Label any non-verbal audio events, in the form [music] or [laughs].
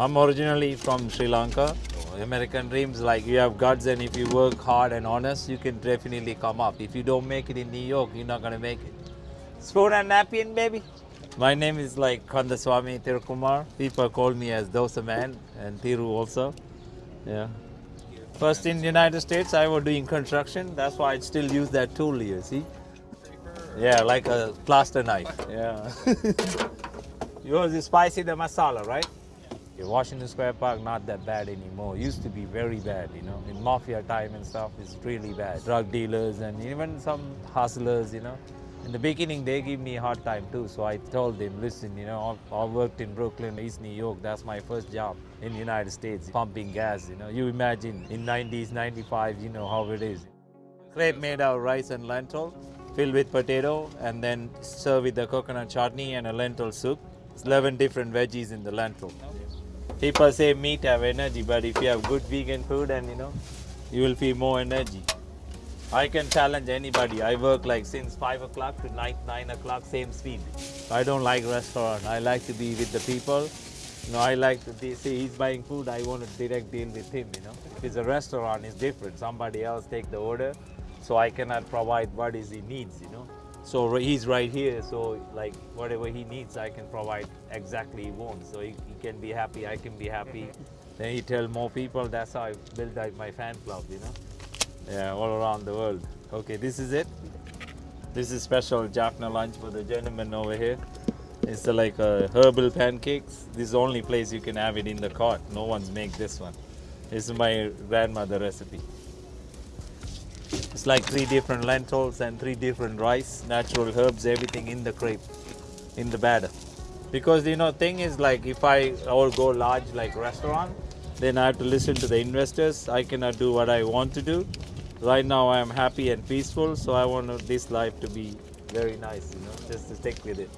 I'm originally from Sri Lanka. American dreams like you have guts and if you work hard and honest, you can definitely come up. If you don't make it in New York, you're not gonna make it. Spoon and napkin, baby. My name is like Kandaswamy Tirukumar. People call me as Dosa Man and Tiru also. Yeah. First in the United States, I was doing construction. That's why I still use that tool here. See? Yeah, like a plaster knife. Yeah. [laughs] Yours is spicy the masala, right? Washington Square Park not that bad anymore. Used to be very bad, you know. In mafia time and stuff, it's really bad. Drug dealers and even some hustlers, you know. In the beginning, they give me a hard time too. So I told them, listen, you know, I I worked in Brooklyn, East New York. That's my first job in the United States, pumping gas. You know, you imagine in 90s, 95, you know how it is. Crepe made out of rice and lentil, filled with potato, and then served with the coconut chutney and a lentil soup. It's 11 different veggies in the lentil. People say meat have energy, but if you have good vegan food and you know, you will feel more energy. I can challenge anybody. I work like since five o'clock to night nine o'clock, same speed. I don't like restaurant. I like to be with the people. You know, I like to be, see he's buying food. I want to direct deal with him. You know, if it's a restaurant, it's different. Somebody else take the order, so I cannot provide what is he needs. You know, so he's right here. So like whatever he needs, I can provide exactly he wants. So he, he can be happy. I can be happy. Then he tell more people. That's how I build like my fan club. You know. Yeah, all around the world. Okay, this is it. This is special Jaffna lunch for the gentleman over here. It's like uh, herbal pancakes. This is the only place you can have it in the cart. No one's make this one. This is my grandmother recipe. It's like three different lentils and three different rice, natural herbs, everything in the crepe, in the batter. Because you know, thing is like if I all go large like restaurant, then I have to listen to the investors. I cannot do what I want to do. Right now I am happy and peaceful, so I want this life to be very nice, you know, just to stick with it.